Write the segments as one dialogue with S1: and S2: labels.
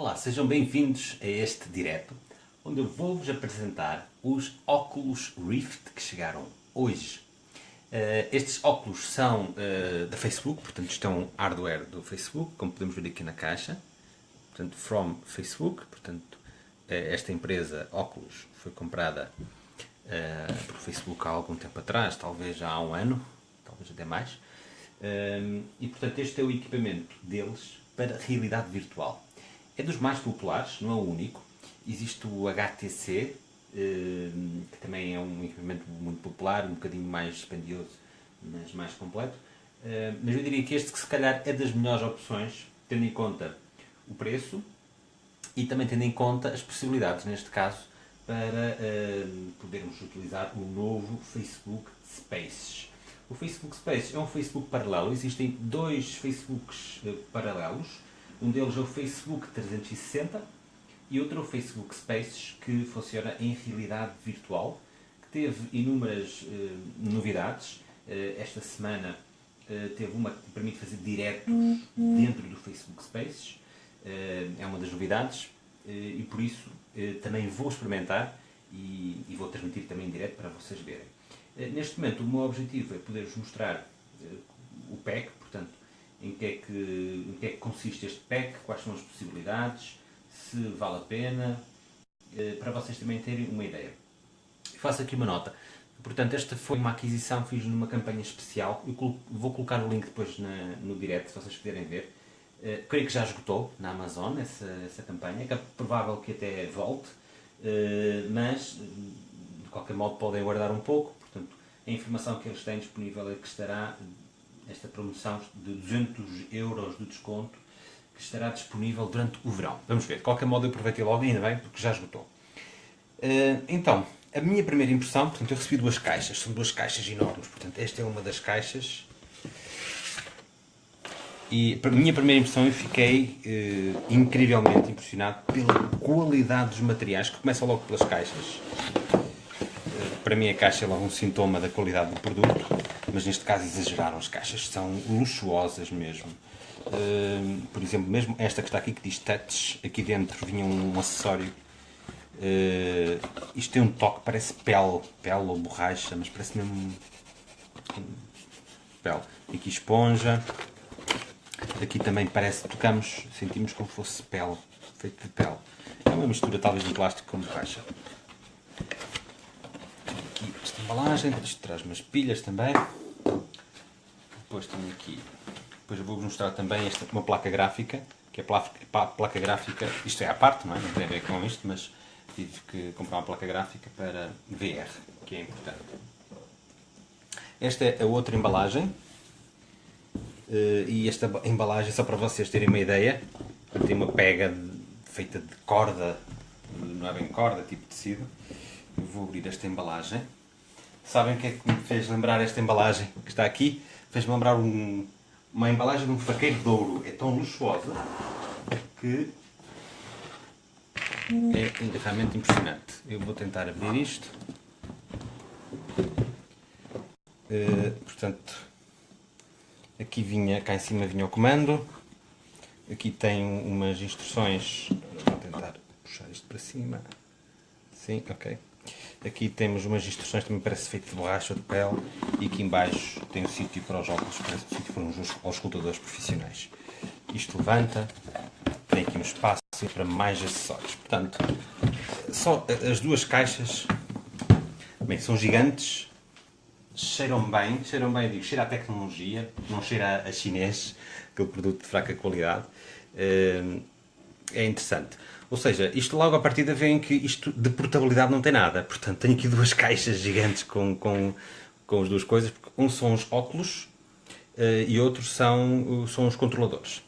S1: Olá, sejam bem-vindos a este direto, onde eu vou-vos apresentar os óculos Rift que chegaram hoje. Uh, estes óculos são uh, da Facebook, portanto isto é hardware do Facebook, como podemos ver aqui na caixa. Portanto, from Facebook, portanto uh, esta empresa Oculus foi comprada por Facebook há algum tempo atrás, talvez já há um ano, talvez até mais. e portanto este é o equipamento deles para realidade virtual. É dos mais populares, não é o único. Existe o HTC, eh, que também é um equipamento muito popular, um bocadinho mais dispendioso, mas mais completo. Eh, mas eu diria que este que se calhar é das melhores opções, tendo em conta o preço e também tendo em conta as possibilidades, neste caso, para eh, podermos utilizar o novo Facebook Spaces. O Facebook Spaces é um Facebook paralelo, existem dois Facebooks paralelos, um deles é o Facebook 360 e outro é o Facebook Spaces, que funciona em realidade virtual, que teve inúmeras uh, novidades. Uh, esta semana uh, teve uma que permite fazer direto dentro do Facebook Spaces, é uma das novidades, e por isso também vou experimentar e, e, vou transmitir também em direto para vocês verem. neste momento o meu objetivo é poder-vos mostrar o pack, portanto em que, é que, em que é que consiste este pack, quais são as possibilidades, se vale a pena, eh, para vocês também terem uma ideia. Faço aqui uma nota. Portanto, esta foi uma aquisição que fiz numa campanha especial. Eu vou colocar o link depois na, no direct, se vocês puderem ver. Uh, creio que já esgotou na Amazon essa, essa campanha, é provável que até volte, uh, mas de qualquer modo podem aguardar um pouco. Portanto, a informação que eles têm disponível é que estará esta promoção de 200 euros de desconto que estará disponível durante o verão. Vamos ver. De qualquer modo eu aproveitei logo, ainda bem, porque já esgotou. Uh, então, a minha primeira impressão, portanto eu recebi duas caixas, são duas caixas enormes, portanto esta é uma das caixas. E a minha primeira impressão eu fiquei uh, incrivelmente impressionado pela qualidade dos materiais, que começa logo pelas caixas. Uh, para mim a caixa é logo um sintoma da qualidade do produto mas neste caso exageraram, as caixas são luxuosas mesmo. Uh, por exemplo, mesmo esta que está aqui que diz Touch, aqui dentro vinha um acessório. Uh, isto tem um toque, parece pele, pele ou borracha, mas parece mesmo pele. Aqui esponja. Aqui também parece, tocamos, sentimos como fosse pele, feito de pele. É uma mistura talvez de plástico com borracha. Aqui esta embalagem, isto traz umas pilhas também. Depois tenho aqui, depois vou-vos mostrar também esta, uma placa gráfica, que é a placa gráfica, isto é à parte, não é? Não tem a ver com isto, mas tive que comprar uma placa gráfica para VR, que é importante. Esta é a outra embalagem, eh, e esta embalagem, só para vocês terem uma ideia, tem uma pega feita de corda, não é bem corda, tipo tecido. Eu vou abrir esta embalagem. Sabem o que é que me fez lembrar esta embalagem que está aqui? Fez-me lembrar um, uma embalagem de um faqueiro de ouro. É tão luxuosa que é realmente impressionante. Eu vou tentar abrir isto. Uh, portanto, aqui vinha, cá em cima vinha o comando. Aqui tem umas instruções. Vou tentar puxar isto para cima. Sim, ok. Aqui temos umas instruções, também parece feito de borracha de pele. E aqui embaixo tem um sítio para os óculos, parece sítio para uns auscultadores profissionais. Isto levanta, tem aqui um espaço para mais acessórios. Portanto, só as duas caixas, bem, são gigantes, cheiram bem, cheiram bem, digo, cheira a tecnologia, não cheira a chinês, aquele produto de fraca qualidade. Eh, é interessante. Ou seja, isto logo a partida vem que isto de portabilidade não tem nada. Portanto, tenho aqui duas caixas gigantes com, com, com as duas coisas. Porque um são os óculos uh, e outros são, são os controladores.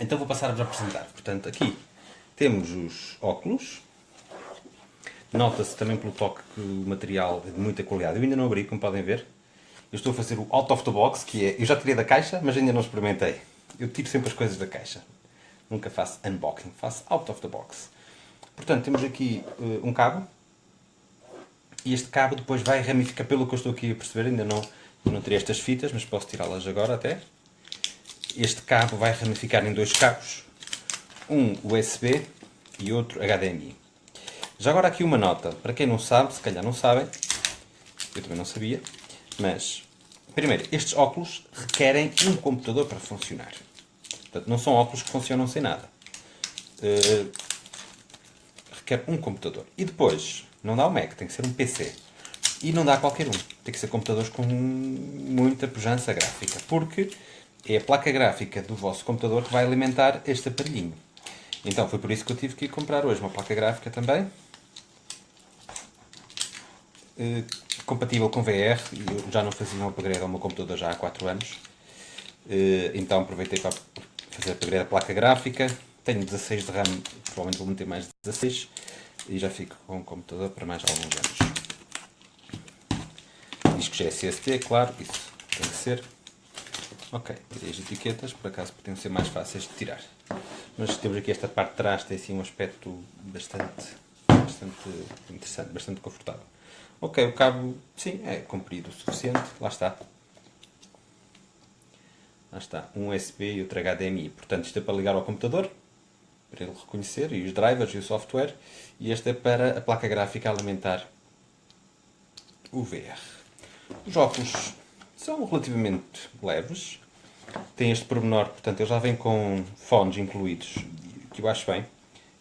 S1: Então vou passar-vos a apresentar. Portanto, aqui temos os óculos. Nota-se também pelo toque que o material é de muita qualidade. Eu ainda não abri, como podem ver. Eu estou a fazer o out of the box, que é... Eu já tirei da caixa, mas ainda não experimentei. Eu tiro sempre as coisas da caixa nunca faço unboxing, faço out of the box. Portanto, temos aqui uh, um cabo, e este cabo depois vai ramificar, pelo que eu estou aqui a perceber, ainda não, não tirei estas fitas, mas posso tirá-las agora até. Este cabo vai ramificar em dois cabos, um USB e outro HDMI. Já agora aqui uma nota, para quem não sabe, se calhar não sabem, eu também não sabia, mas primeiro, estes óculos requerem um computador para funcionar. Portanto, não são óculos que funcionam sem nada. Uh, requer um computador. E depois, não dá o Mac, tem que ser um PC. E não dá qualquer um. Tem que ser computadores com muita pujança gráfica. Porque é a placa gráfica do vosso computador que vai alimentar este aparelhinho. Então foi por isso que eu tive que comprar hoje uma placa gráfica também. Uh, compatível com VR. Eu já não fazia um upgrade ao meu computador já há 4 anos. Uh, então aproveitei para fazer upgrade da placa gráfica. Tenho 16 de RAM, provavelmente vou meter mais de 16 e já fico com o computador para mais alguns anos. É SSD, claro, isso tem que ser. Ok, tirei as etiquetas, por acaso podiam ser mais fáceis de tirar. Mas temos aqui esta parte de trás, tem assim um aspecto bastante, bastante interessante, bastante confortável. Ok, o cabo, sim, é comprido o suficiente, lá está. Lá está, um USB e outro HDMI. Portanto, isto é para ligar ao computador, para ele reconhecer, e os drivers e o software. E este é para a placa gráfica alimentar o VR. Os óculos são relativamente leves. Tem este pormenor, portanto, ele já vem com fones incluídos, que eu acho bem.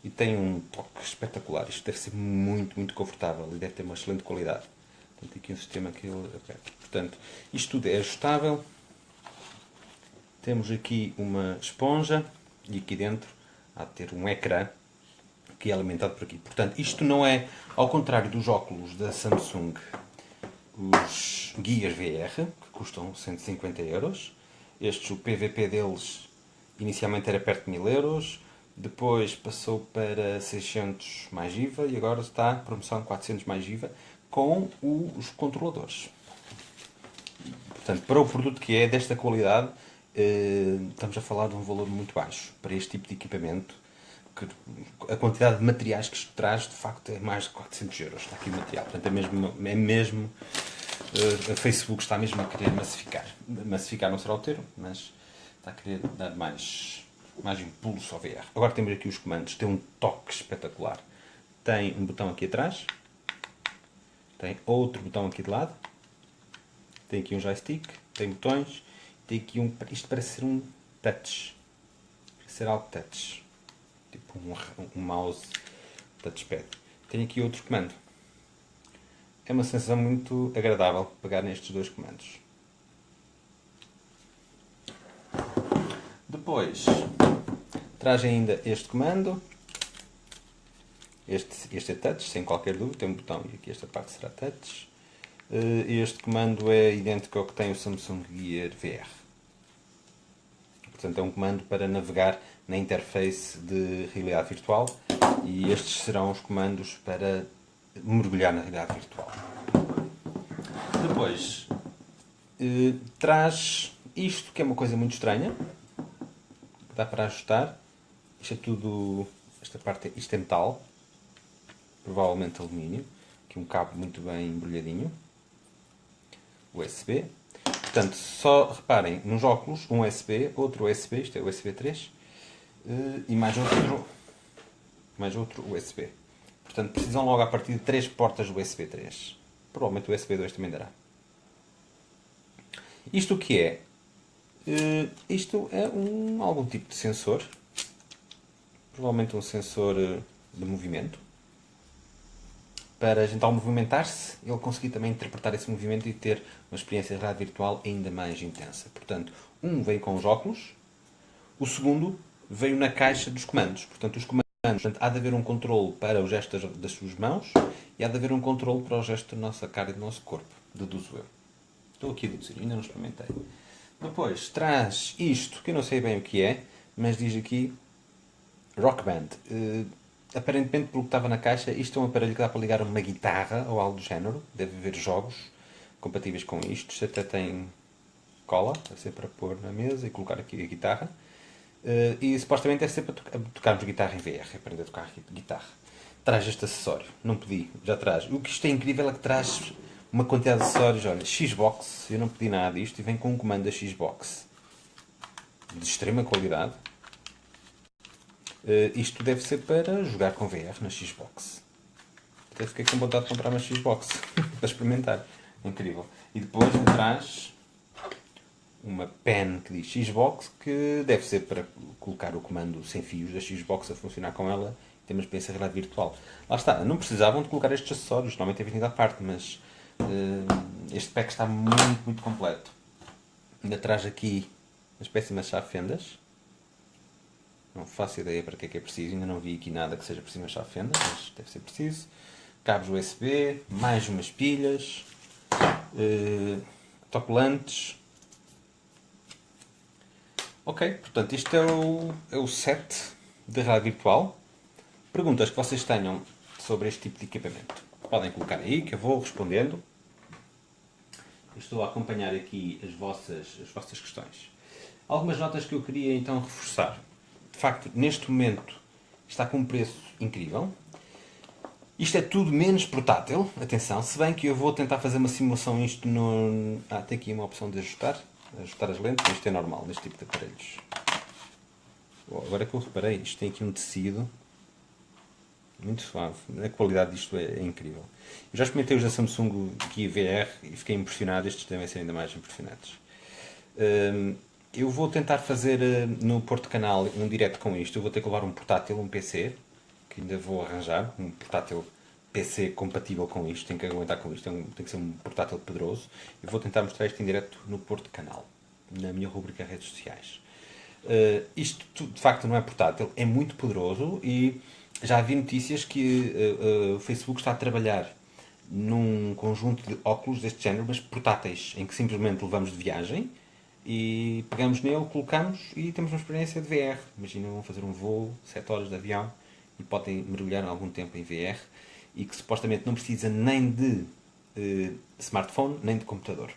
S1: E tem um toque espetacular. Isto deve ser muito, muito confortável e deve ter uma excelente qualidade. Tem aqui um sistema que ele. Portanto, isto tudo é ajustável. Temos aqui uma esponja e aqui dentro há de ter um ecrã que é alimentado por aqui. Portanto, isto não é, ao contrário dos óculos da Samsung, os guias VR, que custam 150 euros. Estes, o PVP deles, inicialmente era perto de 1000 euros, depois passou para 600 mais IVA e agora está promoção 400 mais IVA com os controladores. Portanto, para o produto que é desta qualidade, estamos a falar de um valor muito baixo para este tipo de equipamento. Que a quantidade de materiais que isto traz, de facto, é mais de 400 euros. Está aqui o material. Portanto, é mesmo, é mesmo eh, a Facebook está mesmo a querer massificar. Massificar não será o termo, mas está a querer dar mais, mais impulso ao VR. Agora temos aqui os comandos. Tem um toque espetacular. Tem um botão aqui atrás. Tem outro botão aqui de lado. Tem aqui um joystick. Tem botões tem aqui um. Isto parece ser um touch. Parece ser algo touch. Tipo um, um mouse touchpad. Tem aqui outro comando. É uma sensação muito agradável pegar nestes dois comandos. Depois, traz ainda este comando. Este, este é touch, sem qualquer dúvida, tem um botão e aqui esta parte será touch. Eh, este comando é idêntico ao que tem o Samsung Gear VR. Portanto, é um comando para navegar na interface de realidade virtual e estes serão os comandos para mergulhar na realidade virtual. Depois, eh, traz isto, que é uma coisa muito estranha, dá para ajustar. Isto é tudo, esta parte, isto é metal, provavelmente alumínio, aqui um cabo muito bem embrulhadinho. USB. Portanto, só reparem, nos óculos, um USB, outro USB, isto é USB 3, eh, e mais outro, mais outro USB. Portanto, precisam logo a partir de três portas USB 3. Provavelmente o USB 2 também dará. Isto o que é? Uh, isto é um, algum tipo de sensor. Provavelmente um sensor eh, de movimento para a gente ao movimentar-se, ele conseguir também interpretar esse movimento e ter uma experiência de virtual ainda mais intensa. Portanto, um veio com os óculos, o segundo veio na caixa dos comandos. Portanto, os comandos, portanto, há de haver um controle para o gesto das, das suas mãos e há de haver um controle para o gesto da nossa cara e do nosso corpo, deduzo eu. Estou aqui a deduzir, ainda não experimentei. Depois, traz isto, que eu não sei bem o que é, mas diz aqui Rock Band. Uh, aparentemente, pelo que estava na caixa, isto é um aparelho que dá para ligar uma guitarra ou algo do género. Deve haver jogos compatíveis com isto. Isto até tem cola, deve ser para pôr na mesa e colocar aqui a guitarra. Uh, e supostamente deve ser para to tocarmos guitarra em VR, aprender a tocar guitarra. Traz este acessório, não pedi, já traz. O que isto é incrível é que traz uma quantidade de acessórios. Olha, Xbox, eu não pedi nada disto e vem com um comando da Xbox de extrema qualidade isto deve ser para jogar com VR na Xbox. Até fiquei com vontade de comprar uma Xbox para experimentar. Incrível. E depois atrás uma pen que diz Xbox que deve ser para colocar o comando sem fios da Xbox a funcionar com ela ter uma experiência de realidade virtual. Lá está, não precisavam de colocar estes acessórios, normalmente é vindo à parte, mas uh, este pack está muito, muito completo. Ainda traz aqui uma espécie de chave fendas não faço ideia para que é que é preciso, ainda não vi aqui nada que seja preciso uma chave fenda, mas deve ser preciso. Cabos USB, mais umas pilhas, uh, autocolantes. Ok, portanto isto é o, é o set de rádio virtual. Perguntas que vocês tenham sobre este tipo de equipamento. Podem colocar aí que eu vou respondendo. Estou a acompanhar aqui as vossas, as vossas questões. Algumas notas que eu queria então reforçar de facto, neste momento está com um preço incrível. Isto é tudo menos portátil, atenção, se bem que eu vou tentar fazer uma simulação isto no... Ah, tem aqui uma opção de ajustar, ajustar as lentes, isto é normal neste tipo de aparelhos. Bom, agora que eu reparei, isto tem aqui um tecido muito suave, a qualidade disto é, é incrível. Eu já experimentei os da Samsung Gear VR e fiquei impressionado, estes devem ser ainda mais impressionantes. Hum, eu vou tentar fazer eh, no Porto Canal um direto com isto. Eu vou ter que levar um portátil, um PC, que ainda vou arranjar. Um portátil PC compatível com isto, tem que aguentar com isto, tem, tem que ser um portátil poderoso. Eu vou tentar mostrar isto em direto no Porto Canal, na minha rubrica redes sociais. Uh, isto de facto não é portátil, é muito poderoso e já vi notícias que uh, uh, o Facebook está a trabalhar num conjunto de óculos deste género, mas portáteis, em que simplesmente levamos de viagem e pegamos nele, colocamos e temos uma experiência de VR. Imaginem, vão fazer um voo, 7 horas de avião e podem mergulhar algum tempo em VR e que supostamente não precisa nem de uh, smartphone nem de computador.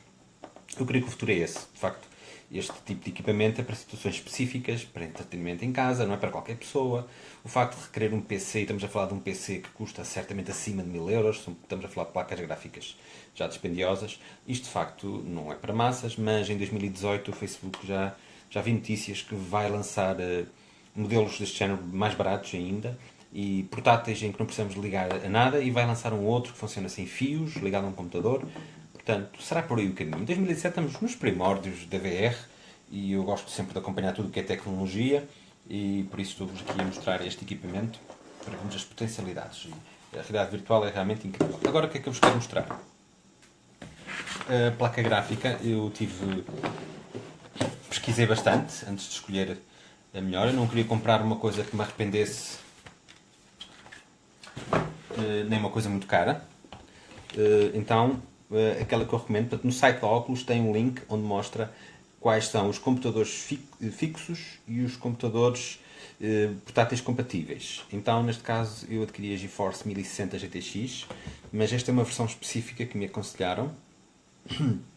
S1: Eu creio que o futuro é esse, de facto. Este tipo de equipamento é para situações específicas, para entretenimento em casa, não é para qualquer pessoa. O facto de requerer um PC, estamos a falar de um PC que custa certamente acima de mil euros, estamos a falar de placas gráficas já dispendiosas. Isto de facto não é para massas, mas em 2018 o Facebook já, já vi notícias que vai lançar uh, modelos deste género mais baratos ainda e portáteis em que não precisamos ligar a nada e vai lançar um outro que funciona sem fios, ligado a um computador. Portanto, será por aí o caminho. Em 2017 estamos nos primórdios da VR e eu gosto sempre de acompanhar tudo o que é tecnologia e por isso estou-vos aqui a mostrar este equipamento para vermos as potencialidades. A realidade virtual é realmente incrível. Agora o que é que eu vos quero mostrar? a placa gráfica eu tive. pesquisei bastante antes de escolher a melhor. Eu não queria comprar uma coisa que me arrependesse, eh, nem uma coisa muito cara. Eh, então, eh, aquela que eu recomendo, portanto, no site da Oculus tem um link onde mostra quais são os computadores fixos e os computadores portáteis compatíveis. Então, neste caso, eu adquiri a GeForce 1060 GTX, mas esta é uma versão específica que me aconselharam,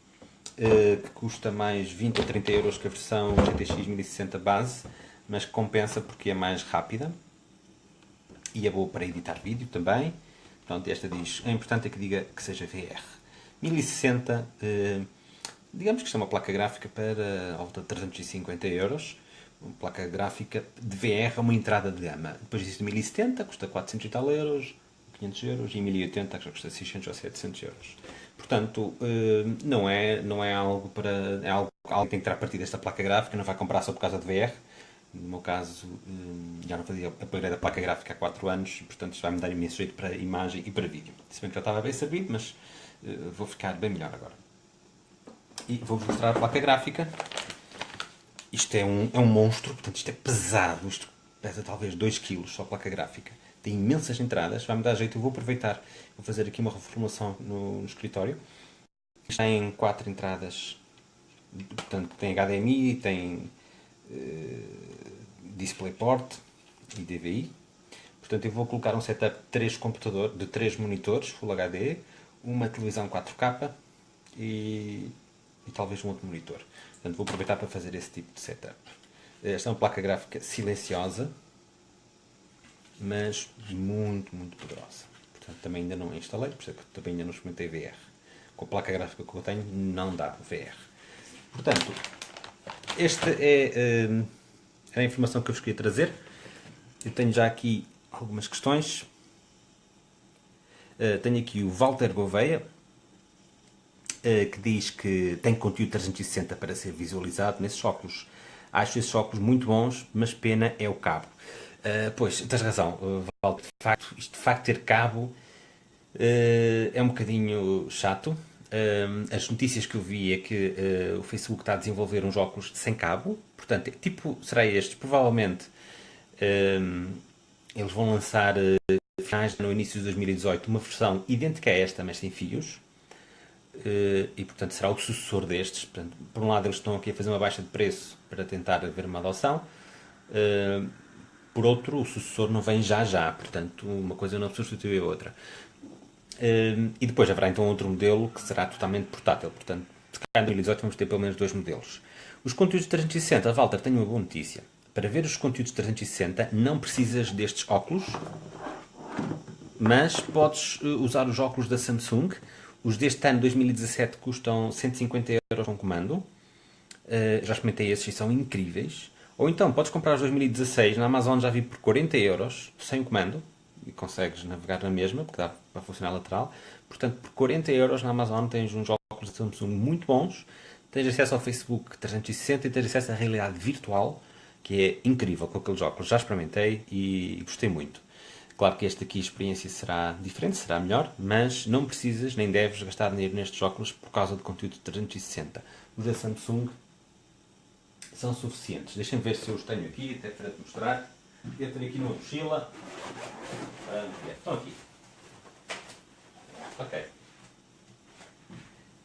S1: Eh, que custa mais 20 ou 30 euros que a versão GTX 1060 base, mas compensa porque é mais rápida e é boa para editar vídeo também. Pronto, esta diz, é importante é que diga que seja VR. 1060, eh, digamos que isto é uma placa gráfica para volta de 350 euros. Uma placa gráfica de VR uma entrada de gama. Depois existe 1070, custa 400 e tal euros, 500 euros, e 1080 que já custa 600 ou 700 euros. Portanto, eh, não é, não é algo para. É algo, algo que tem que tirar partido desta placa gráfica, não vai comprar só por causa de VR. No meu caso, eh, já não fazia upgrade da placa gráfica há 4 anos, portanto, isto vai me dar imenso jeito para imagem e para vídeo. Se bem que já estava bem servido, mas vou ficar bem melhor agora. E vou-vos mostrar a placa gráfica. Isto é um, é um monstro, portanto, isto é pesado. Isto pesa talvez 2 kg só a placa gráfica tem imensas entradas, vai-me dar jeito, eu vou aproveitar, vou fazer aqui uma reformulação no, no escritório. Tem quatro entradas, portanto tem HDMI, tem uh, DisplayPort e DVI. Portanto eu vou colocar um setup de três computadores, de três monitores Full HD, uma televisão 4K e, e talvez um outro monitor. Portanto vou aproveitar para fazer esse tipo de setup. Esta é uma placa gráfica silenciosa, mas muito, muito poderosa. Portanto, também ainda não a instalei, por isso é também ainda não experimentei VR. Com a placa gráfica que eu tenho, não dá VR. Portanto, esta é uh, a informação que eu vos queria trazer. eu tenho já aqui algumas questões. Uh, tenho aqui o Walter Gouveia, uh, que diz que tem conteúdo 360 para ser visualizado nesses óculos. Acho esses óculos muito bons, mas pena é o cabo. Uh, pois, tens razão, Walter. De facto, isto de facto ter cabo é um bocadinho chato. as notícias que eu vi é que o Facebook está a desenvolver uns óculos sem cabo. Portanto, tipo, será este? Provavelmente eles vão lançar finais no início de 2018 uma versão idêntica a esta, mas sem fios. Uh, e portanto será o sucessor destes. Por um lado, eles estão aqui a fazer uma baixa de preço para tentar haver uma adoção. Uh, por outro, o sucessor não vem já já, portanto, uma coisa não substitui a outra. Uh, e depois haverá então outro modelo que será totalmente portátil. Portanto, se calhar em 2018 vamos ter pelo menos dois modelos. Os conteúdos 360, Walter, tenho uma boa notícia. Para ver os conteúdos 360 não precisas destes óculos, mas podes usar os óculos da Samsung os deste ano, 2017, custam 150 euros com comando. Uh, já experimentei esses e são incríveis. Ou então, podes comprar os 2016 na Amazon, já vi por 40 euros, sem o comando. E consegues navegar na mesma, porque dá para funcionar lateral. Portanto, por 40 euros na Amazon tens uns óculos da Samsung muito bons. Tens acesso ao Facebook 360 e tens acesso à realidade virtual, que é incrível com aqueles óculos. Já experimentei e gostei muito. Claro que esta aqui a experiência será diferente, será melhor, mas não precisas nem deves gastar dinheiro nestes óculos por causa do conteúdo 360. Os da Samsung são suficientes. Deixem-me ver se eu os tenho aqui, até para te mostrar. Eu tenho aqui numa mochila. Ah, estão aqui. Ok.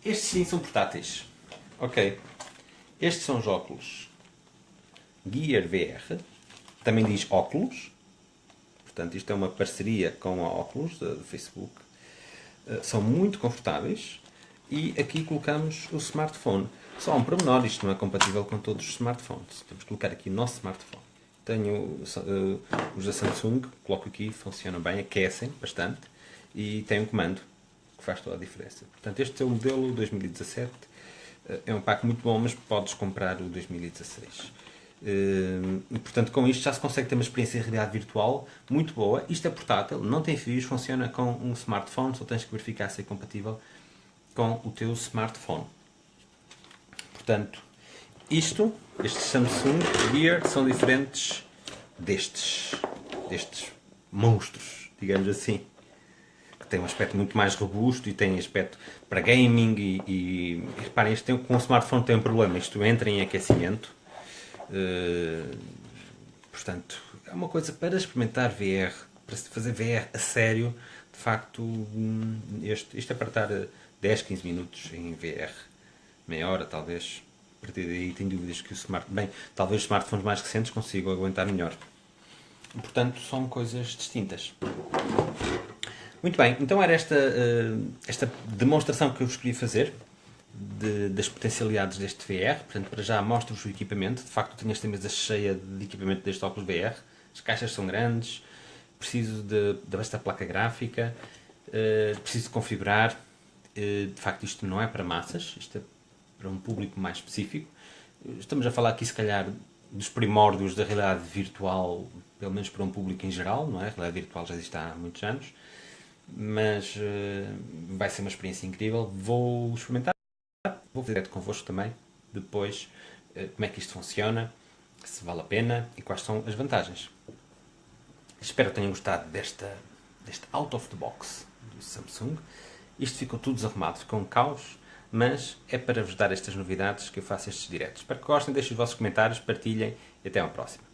S1: Estes sim são portáteis. Ok. Estes são os óculos Gear VR. Também diz óculos. Portanto, isto é uma parceria com a Oculus, do Facebook. Uh, são muito confortáveis e aqui colocamos o smartphone. Só um pormenor, isto não é compatível com todos os smartphones. Temos que colocar aqui o nosso smartphone. Tenho uh, os da Samsung, coloco aqui, funcionam bem, aquecem bastante e tem um comando que faz toda a diferença. Portanto, este é o modelo 2017. Uh, é um pack muito bom, mas podes comprar o 2016. Uh, e, portanto, com isto já se consegue ter uma experiência de realidade virtual muito boa. Isto é portátil, não tem fios, funciona com um smartphone, só tens que verificar se é compatível com o teu smartphone. Portanto, isto, estes Samsung Gear, são diferentes destes, destes monstros, digamos assim. Que têm um aspecto muito mais robusto e têm aspecto para gaming e, e, reparem, isto tem, com o smartphone tem um problema, isto entra em aquecimento portanto, é uma coisa para experimentar VR, para fazer VR a sério. De facto, este, isto é para estar 10, 15 minutos em VR, meia hora talvez. A partir daí tenho dúvidas que o smart, bem, talvez os smartphones mais recentes consigam aguentar melhor. Portanto, são coisas distintas. Muito bem, então era esta, uh, esta demonstração que eu vos queria fazer de, das potencialidades deste VR. Portanto, para já mostro-vos o equipamento. De facto, tenho esta mesa cheia de equipamento deste óculos VR. As caixas são grandes, preciso de, de esta placa gráfica, uh, preciso configurar. Uh, de facto, isto não é para massas, isto é para um público mais específico. Estamos a falar aqui, se calhar, dos primórdios da realidade virtual, pelo menos para um público em geral, não é? A realidade virtual já existe há muitos anos, mas uh, vai ser uma experiência incrível. Vou experimentar Vou ver convosco também, depois, eh, como é que isto funciona, se vale a pena e quais são as vantagens. Espero que tenham gostado desta, deste out of the box do Samsung. Isto ficou tudo desarrumado, ficou um caos, mas é para vos dar estas novidades que eu faço estes diretos. Espero que gostem, deixem os vossos comentários, partilhem e até uma próxima.